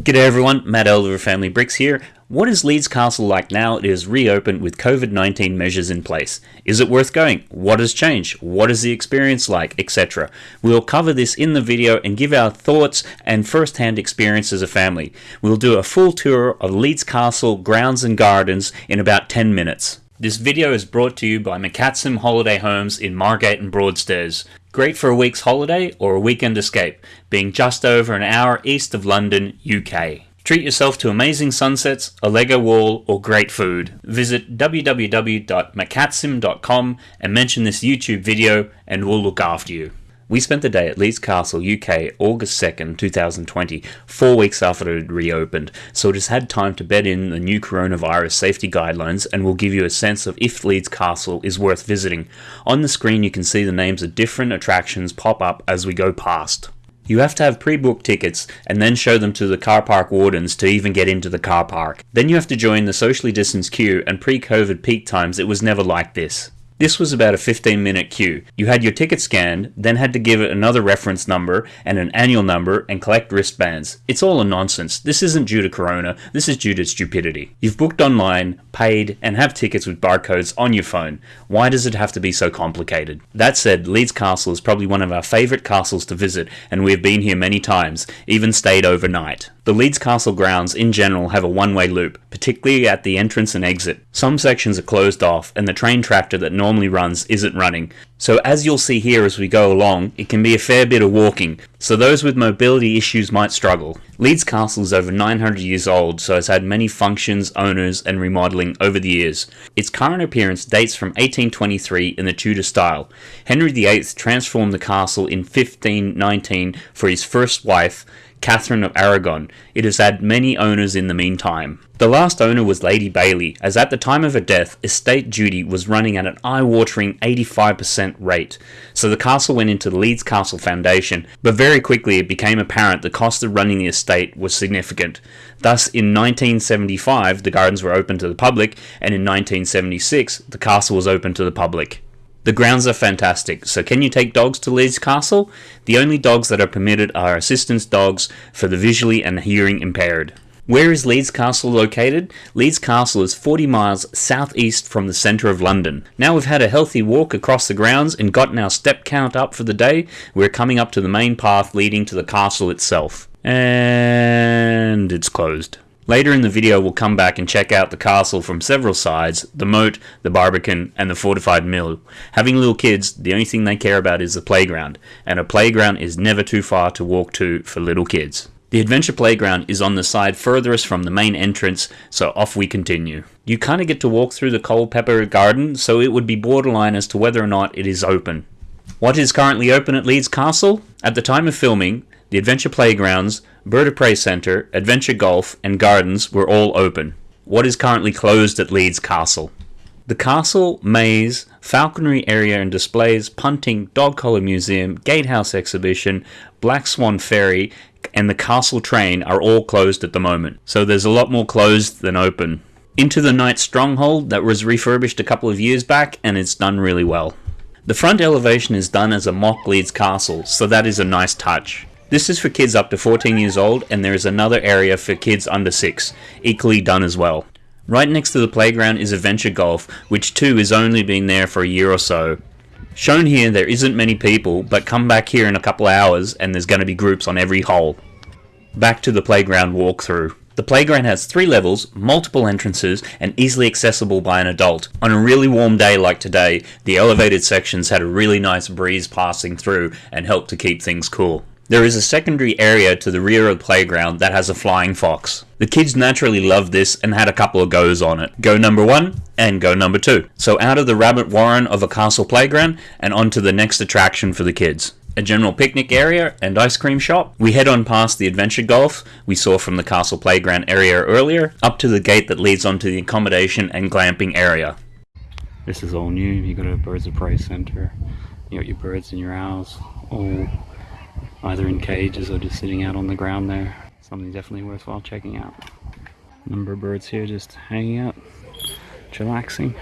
G'day everyone, Matt Elder of Family Bricks here. What is Leeds Castle like now it is reopened with COVID-19 measures in place? Is it worth going? What has changed? What is the experience like? Etc. We'll cover this in the video and give our thoughts and first-hand experience as a family. We'll do a full tour of Leeds Castle grounds and gardens in about 10 minutes. This video is brought to you by McCatsim Holiday Homes in Margate and Broadstairs. Great for a week's holiday or a weekend escape, being just over an hour east of London, UK. Treat yourself to amazing sunsets, a Lego wall, or great food. Visit www.macatsim.com and mention this YouTube video and we'll look after you. We spent the day at Leeds Castle, UK, August 2nd, 2020, four weeks after it reopened, so it has had time to bed in the new coronavirus safety guidelines and will give you a sense of if Leeds Castle is worth visiting. On the screen you can see the names of different attractions pop up as we go past. You have to have pre-booked tickets and then show them to the car park wardens to even get into the car park. Then you have to join the socially distanced queue and pre-COVID peak times it was never like this. This was about a 15 minute queue. You had your ticket scanned, then had to give it another reference number and an annual number and collect wristbands. It's all a nonsense. This isn't due to corona, this is due to stupidity. You've booked online, paid, and have tickets with barcodes on your phone. Why does it have to be so complicated? That said, Leeds Castle is probably one of our favourite castles to visit and we have been here many times, even stayed overnight. The Leeds Castle grounds in general have a one-way loop, particularly at the entrance and exit. Some sections are closed off and the train tractor that normally runs isn't running. So as you'll see here as we go along, it can be a fair bit of walking, so those with mobility issues might struggle. Leeds Castle is over 900 years old, so it's had many functions, owners and remodelling over the years. Its current appearance dates from 1823 in the Tudor style. Henry VIII transformed the castle in 1519 for his first wife, Catherine of Aragon. It has had many owners in the meantime. The last owner was Lady Baillie, as at the time of her death, estate duty was running at an eye-watering 85% rate, so the castle went into the Leeds Castle Foundation, but very quickly it became apparent the cost of running the estate was significant. Thus, in 1975, the gardens were open to the public, and in 1976, the castle was open to the public. The grounds are fantastic, so can you take dogs to Leeds Castle? The only dogs that are permitted are assistance dogs for the visually and hearing impaired. Where is Leeds Castle located? Leeds Castle is 40 miles southeast from the centre of London. Now we've had a healthy walk across the grounds and gotten our step count up for the day, we're coming up to the main path leading to the castle itself. And it's closed. Later in the video we'll come back and check out the castle from several sides, the moat, the barbican, and the fortified mill. Having little kids, the only thing they care about is the playground, and a playground is never too far to walk to for little kids. The adventure playground is on the side furthest from the main entrance, so off we continue. You kinda get to walk through the Culpeper garden, so it would be borderline as to whether or not it is open. What is currently open at Leeds Castle? At the time of filming, the Adventure Playgrounds, Bird of Prey Centre, Adventure Golf, and Gardens were all open. What is currently closed at Leeds Castle? The castle, maze, falconry area and displays, punting, dog collar museum, gatehouse exhibition, Black Swan Ferry, and the castle train are all closed at the moment. So there's a lot more closed than open. Into the Night Stronghold that was refurbished a couple of years back and it's done really well. The front elevation is done as a mock Leeds castle, so that is a nice touch. This is for kids up to 14 years old and there is another area for kids under 6, equally done as well. Right next to the playground is Adventure Golf, which too is only been there for a year or so. Shown here there isn't many people, but come back here in a couple hours and there's going to be groups on every hole. Back to the playground walkthrough. The playground has three levels, multiple entrances, and easily accessible by an adult. On a really warm day like today, the elevated sections had a really nice breeze passing through and helped to keep things cool. There is a secondary area to the rear of the playground that has a flying fox. The kids naturally loved this and had a couple of goes on it. Go number one and go number two. So out of the rabbit warren of a castle playground and onto the next attraction for the kids. A general picnic area and ice cream shop. We head on past the adventure golf we saw from the castle playground area earlier, up to the gate that leads onto the accommodation and glamping area. This is all new. You got a birds of prey center. You got your birds and your owls all either in cages or just sitting out on the ground there. Something definitely worthwhile checking out. Number of birds here just hanging out, chillaxing.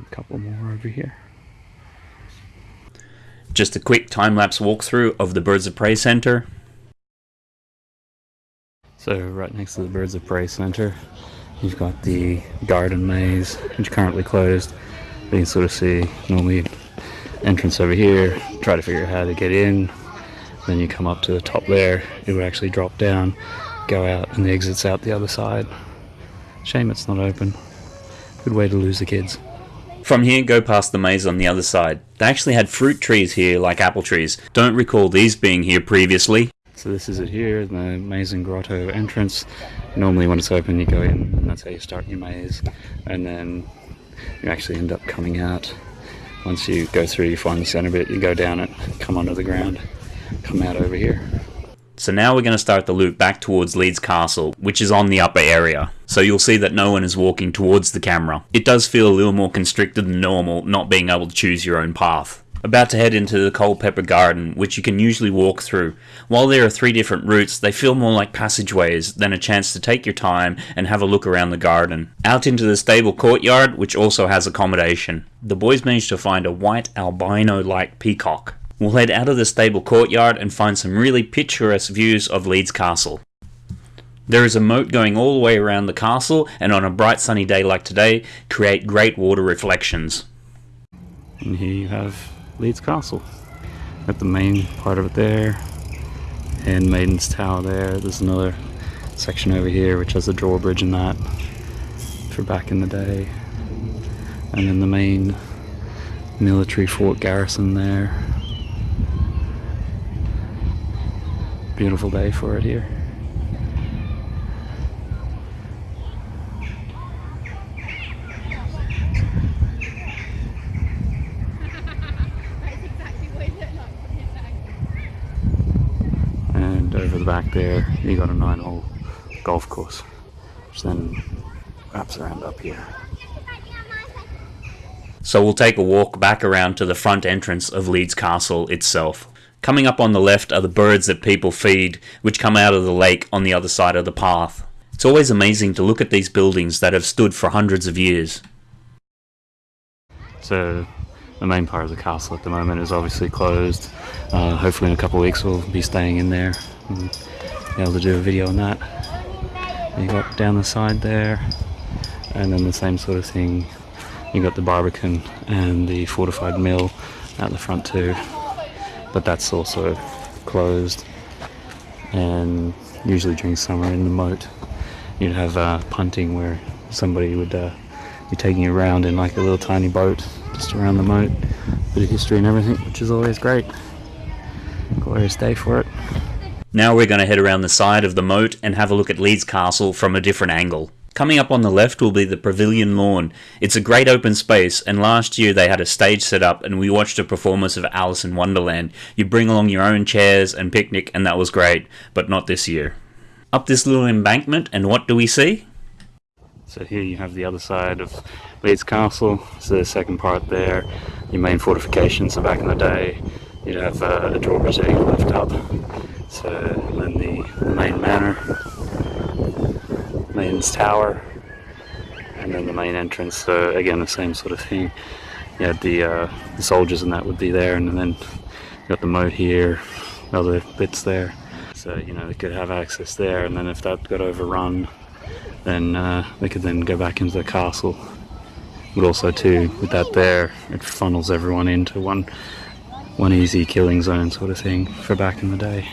A couple more over here. Just a quick time-lapse walkthrough of the Birds of Prey Centre. So right next to the Birds of Prey Centre, you've got the garden maze, which is currently closed. You can sort of see normally entrance over here, try to figure out how to get in. Then you come up to the top there, it would actually drop down, go out, and the exit's out the other side. Shame it's not open. Good way to lose the kids. From here, go past the maze on the other side. They actually had fruit trees here, like apple trees. Don't recall these being here previously. So this is it here, the maze and Grotto entrance. Normally when it's open you go in and that's how you start your maze. And then you actually end up coming out. Once you go through, you find the center bit, you go down it, come under the ground, come out over here. So now we're going to start the loop back towards Leeds Castle, which is on the upper area. So you'll see that no one is walking towards the camera. It does feel a little more constricted than normal, not being able to choose your own path. About to head into the Culpeper Garden, which you can usually walk through. While there are three different routes, they feel more like passageways than a chance to take your time and have a look around the garden. Out into the stable courtyard, which also has accommodation. The boys managed to find a white albino-like peacock. We'll head out of the stable courtyard and find some really picturesque views of Leeds Castle. There is a moat going all the way around the castle and on a bright sunny day like today create great water reflections. And here you have Leeds Castle. Got the main part of it there and Maiden's Tower there. There's another section over here which has a drawbridge and that for back in the day. And then the main military fort garrison there. Beautiful day for it here. And over the back there, you got a nine hole golf course, which then wraps around up here. So we'll take a walk back around to the front entrance of Leeds Castle itself. Coming up on the left are the birds that people feed, which come out of the lake on the other side of the path. It's always amazing to look at these buildings that have stood for hundreds of years. So the main part of the castle at the moment is obviously closed. Uh, hopefully in a couple of weeks we'll be staying in there and be able to do a video on that. You got down the side there and then the same sort of thing. You got the Barbican and the fortified mill at the front too but that's also closed and usually during summer in the moat you'd have uh, punting where somebody would uh, be taking you around in like a little tiny boat just around the moat bit of history and everything which is always great glorious day for it now we're going to head around the side of the moat and have a look at Leeds Castle from a different angle Coming up on the left will be the Pavilion Lawn. It's a great open space, and last year they had a stage set up and we watched a performance of Alice in Wonderland. You bring along your own chairs and picnic, and that was great, but not this year. Up this little embankment, and what do we see? So here you have the other side of Leeds Castle. So the second part there, your main fortifications. So back in the day, you'd have uh, a drawbridge that you up. So then the, the main manor Maidens Tower, and then the main entrance. So again, the same sort of thing. You had the, uh, the soldiers and that would be there, and then you got the moat here, other bits there. So you know they could have access there, and then if that got overrun, then uh, they could then go back into the castle. But also too, with that there, it funnels everyone into one one easy killing zone sort of thing for back in the day.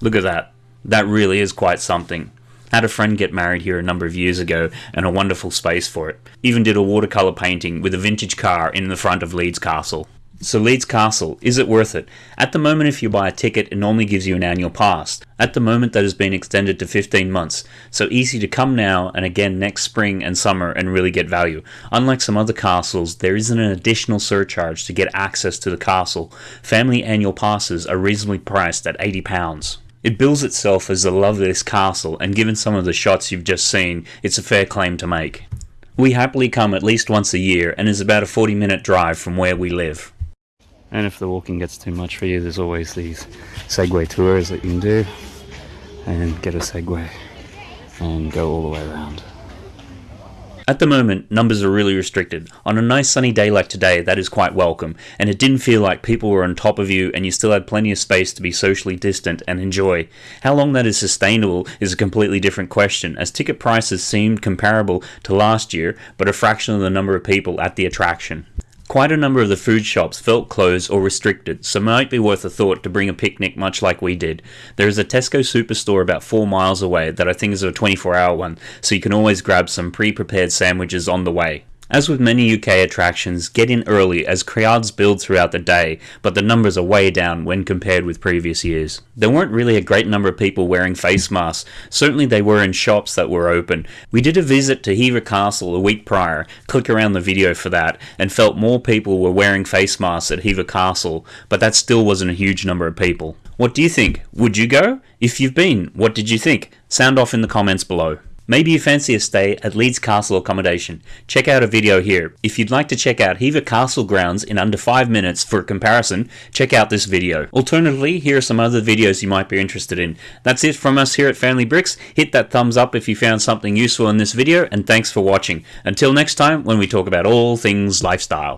Look at that. That really is quite something. Had a friend get married here a number of years ago and a wonderful space for it. Even did a watercolour painting with a vintage car in the front of Leeds Castle. So Leeds Castle, is it worth it? At the moment if you buy a ticket it normally gives you an annual pass. At the moment that has been extended to 15 months, so easy to come now and again next spring and summer and really get value. Unlike some other castles, there isn't an additional surcharge to get access to the castle. Family annual passes are reasonably priced at £80. It bills itself as the loveliest castle, and given some of the shots you've just seen, it's a fair claim to make. We happily come at least once a year, and is about a 40 minute drive from where we live. And if the walking gets too much for you, there's always these Segway tours that you can do, and get a Segway, and go all the way around. At the moment, numbers are really restricted. On a nice sunny day like today, that is quite welcome, and it didn't feel like people were on top of you and you still had plenty of space to be socially distant and enjoy. How long that is sustainable is a completely different question, as ticket prices seemed comparable to last year, but a fraction of the number of people at the attraction. Quite a number of the food shops felt closed or restricted, so it might be worth a thought to bring a picnic much like we did. There is a Tesco superstore about 4 miles away that I think is a 24 hour one, so you can always grab some pre prepared sandwiches on the way. As with many UK attractions, get in early as crowds build throughout the day, but the numbers are way down when compared with previous years. There weren't really a great number of people wearing face masks, certainly they were in shops that were open. We did a visit to Hever Castle a week prior, click around the video for that, and felt more people were wearing face masks at Hever Castle, but that still wasn't a huge number of people. What do you think? Would you go? If you've been, what did you think? Sound off in the comments below. Maybe you fancy a stay at Leeds Castle accommodation. Check out a video here. If you'd like to check out Hever Castle grounds in under 5 minutes for a comparison, check out this video. Alternatively, here are some other videos you might be interested in. That's it from us here at Family Bricks. Hit that thumbs up if you found something useful in this video, and thanks for watching. Until next time, when we talk about all things lifestyle.